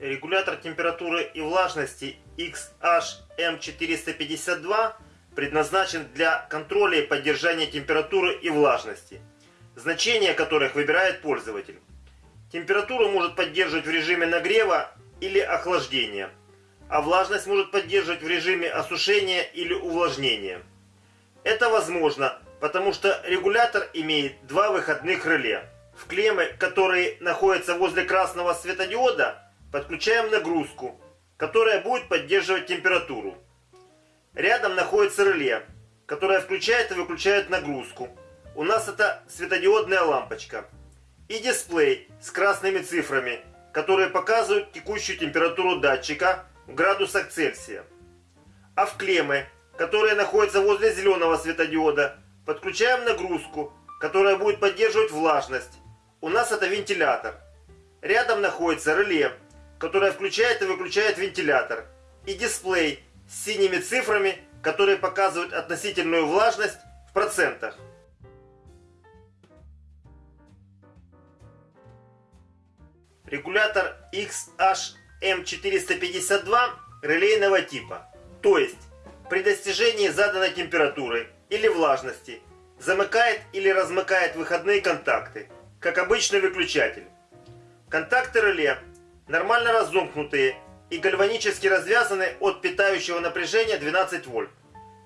Регулятор температуры и влажности XHM452 предназначен для контроля и поддержания температуры и влажности, значения которых выбирает пользователь. Температуру может поддерживать в режиме нагрева или охлаждения, а влажность может поддерживать в режиме осушения или увлажнения. Это возможно, потому что регулятор имеет два выходных реле. В клеммы, которые находятся возле красного светодиода, подключаем нагрузку, которая будет поддерживать температуру. Рядом находится реле, которое включает и выключает нагрузку. У нас это светодиодная лампочка. И дисплей с красными цифрами, которые показывают текущую температуру датчика в градусах Цельсия. А в клеммы, которые находятся возле зеленого светодиода, подключаем нагрузку, которая будет поддерживать влажность. У нас это вентилятор. Рядом находится реле, которая включает и выключает вентилятор, и дисплей с синими цифрами, которые показывают относительную влажность в процентах. Регулятор XHM452 релейного типа, то есть при достижении заданной температуры или влажности замыкает или размыкает выходные контакты, как обычный выключатель. Контакты реле нормально разомкнутые и гальванически развязаны от питающего напряжения 12 вольт.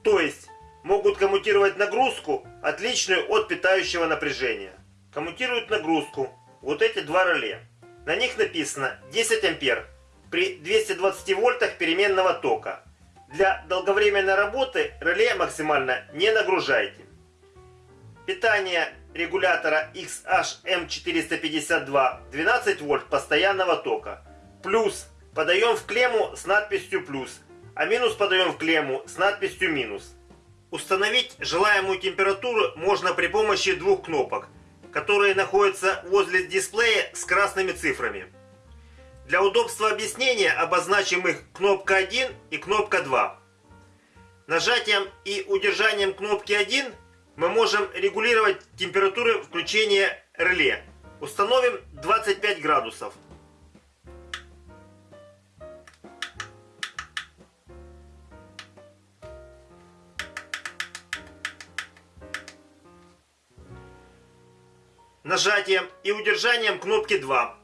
То есть могут коммутировать нагрузку, отличную от питающего напряжения. Коммутируют нагрузку вот эти два реле. На них написано 10 ампер при 220 вольтах переменного тока. Для долговременной работы реле максимально не нагружайте. Питание регулятора XHM452 12 вольт постоянного тока. Плюс подаем в клемму с надписью плюс, а минус подаем в клемму с надписью минус. Установить желаемую температуру можно при помощи двух кнопок, которые находятся возле дисплея с красными цифрами. Для удобства объяснения обозначим их кнопка 1 и кнопка 2. Нажатием и удержанием кнопки 1 мы можем регулировать температуру включения реле. Установим 25 градусов. Нажатием и удержанием кнопки 2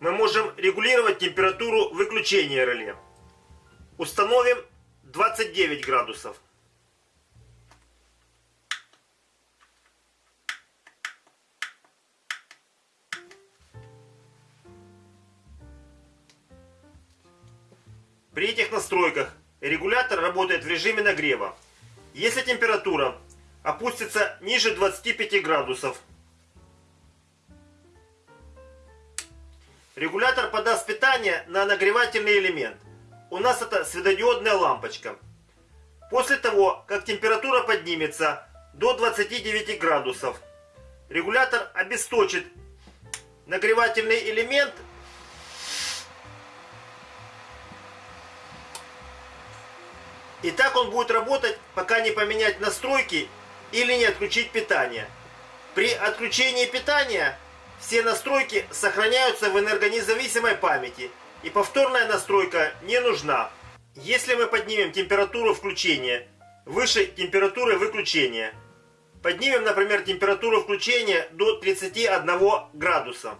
мы можем регулировать температуру выключения реле. Установим 29 градусов. При этих настройках регулятор работает в режиме нагрева. Если температура опустится ниже 25 градусов, регулятор подаст питание на нагревательный элемент. У нас это светодиодная лампочка. После того, как температура поднимется до 29 градусов, регулятор обесточит нагревательный элемент И так он будет работать, пока не поменять настройки или не отключить питание. При отключении питания все настройки сохраняются в энергонезависимой памяти, и повторная настройка не нужна. Если мы поднимем температуру включения выше температуры выключения, поднимем, например, температуру включения до 31 градуса,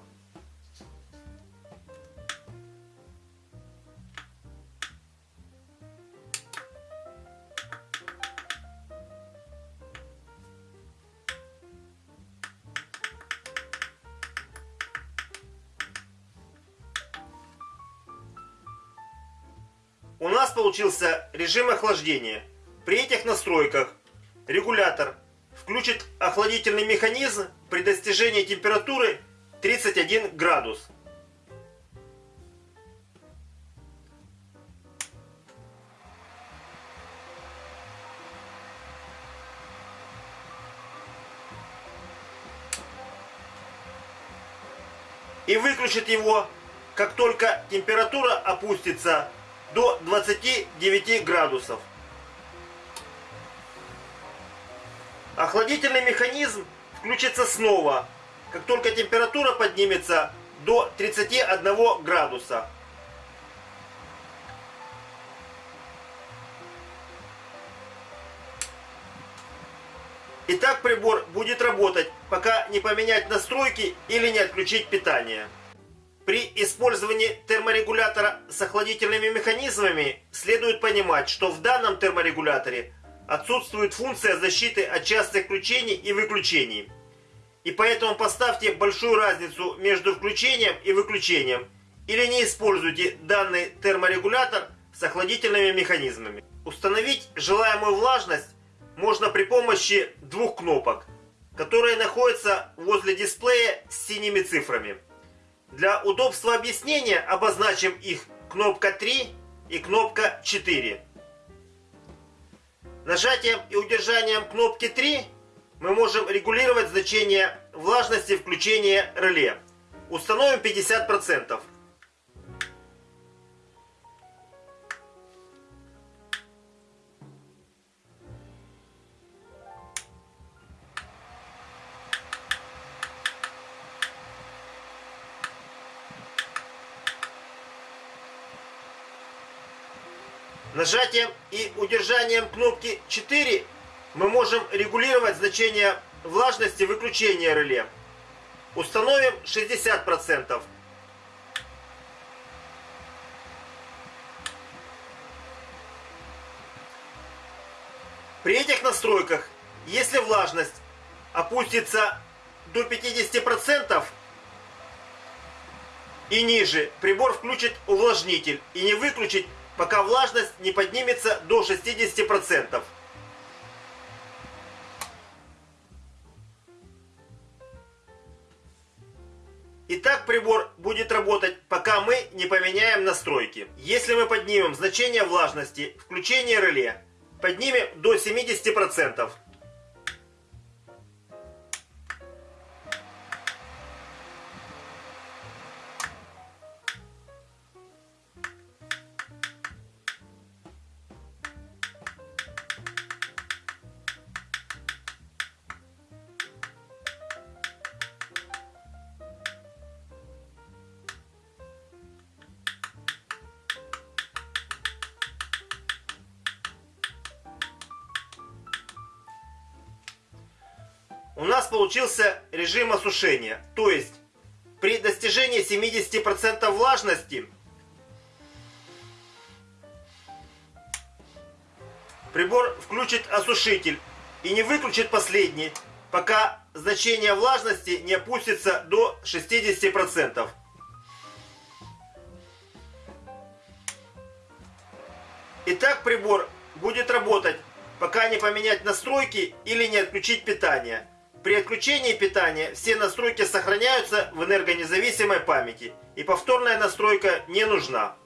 нас получился режим охлаждения. При этих настройках регулятор включит охладительный механизм при достижении температуры 31 градус. И выключит его, как только температура опустится до 29 градусов. Охладительный механизм включится снова, как только температура поднимется до 31 градуса. И так прибор будет работать, пока не поменять настройки или не отключить питание. При использовании терморегулятора с охладительными механизмами следует понимать, что в данном терморегуляторе отсутствует функция защиты от частых включений и выключений. И поэтому поставьте большую разницу между включением и выключением или не используйте данный терморегулятор с охладительными механизмами. Установить желаемую влажность можно при помощи двух кнопок, которые находятся возле дисплея с синими цифрами. Для удобства объяснения обозначим их кнопка 3 и кнопка 4. Нажатием и удержанием кнопки 3 мы можем регулировать значение влажности включения реле. Установим 50%. Нажатием и удержанием кнопки 4 мы можем регулировать значение влажности выключения реле. Установим 60%. При этих настройках, если влажность опустится до 50% и ниже, прибор включит увлажнитель и не выключить пока влажность не поднимется до 60%. И так прибор будет работать, пока мы не поменяем настройки. Если мы поднимем значение влажности, включение реле, поднимем до 70%. Нас получился режим осушения. То есть при достижении 70% влажности прибор включит осушитель и не выключит последний, пока значение влажности не опустится до 60%. Итак, прибор будет работать, пока не поменять настройки или не отключить питание. При отключении питания все настройки сохраняются в энергонезависимой памяти и повторная настройка не нужна.